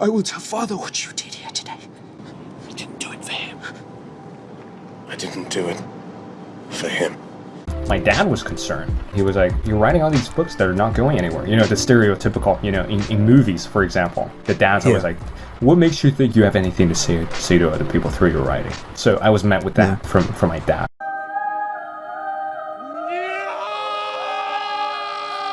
I will tell father what you did here today. I didn't do it for him. I didn't do it for him. My dad was concerned. He was like, "You're writing all these books that are not going anywhere." You know, the stereotypical. You know, in, in movies, for example, the dad's always like, "What makes you think you have anything to say say to other people through your writing?" So I was met with that from from my dad.